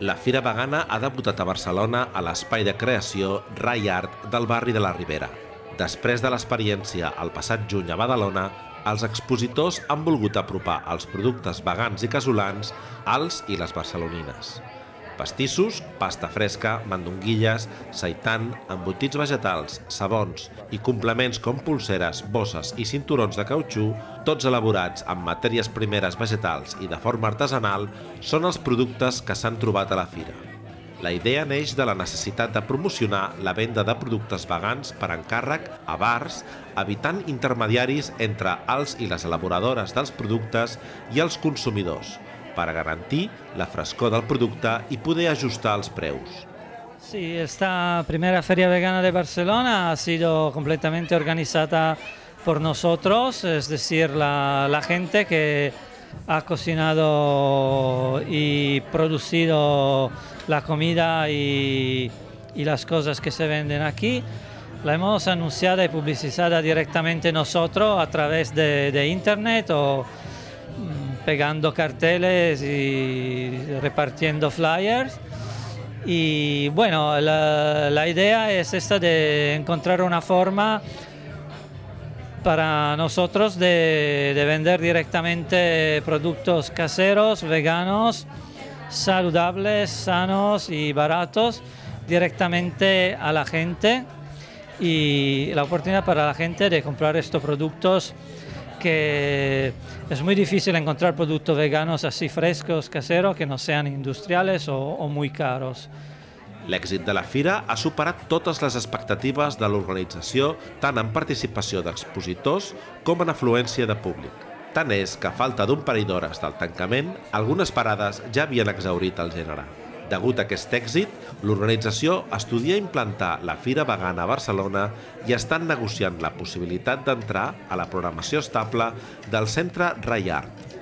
La Fira Vegana ha debutat a Barcelona a l'espai de creació Rai Art del barri de la Ribera. Després de l'experiència el passat juny a Badalona, els expositors han volgut apropar els productes vegans i casolans als i les barcelonines. Pastissos, pasta fresca, mandonguilles, seitan, embotits vegetals, sabons i complements com pulseres, bosses i cinturons de cautxú, tots elaborats amb matèries primeres vegetals i de forma artesanal, són els productes que s'han trobat a la fira. La idea neix de la necessitat de promocionar la venda de productes vegans per encàrrec a bars, evitant intermediaris entre els i les elaboradores dels productes i els consumidors, para garantir la frescor del producte i poder ajustar els preus. Sí, esta primera Feria Vegana de Barcelona ha sido completamente organizada por nosotros, es decir, la, la gente que ha cocinado y producido la comida y, y, las cosas que se venden aquí. La hemos anunciada y publicizada directamente nosotros a través de, de internet o pegando carteles y repartiendo flyers. Y bueno, la, la, idea es esta de encontrar una forma para nosotros de, de, vender directamente productos caseros, veganos, saludables, sanos y baratos directamente a la gente y la oportunidad para la gente de comprar estos productos que es muy difícil encontrar productos veganos así frescos, caseros, que no sean industriales o, o muy caros. L'èxit de la fira ha superat totes les expectatives de l'organització tant en participació d'expositors com en afluència de públic. Tant és que a falta d'un parell d'hores del tancament, algunes parades ja havien exaurit el gènere. Degut a aquest èxit, l'organització estudia implantar la Fira Vegana a Barcelona i estan negociant la possibilitat d'entrar a la programació estable del Centre Rai Art,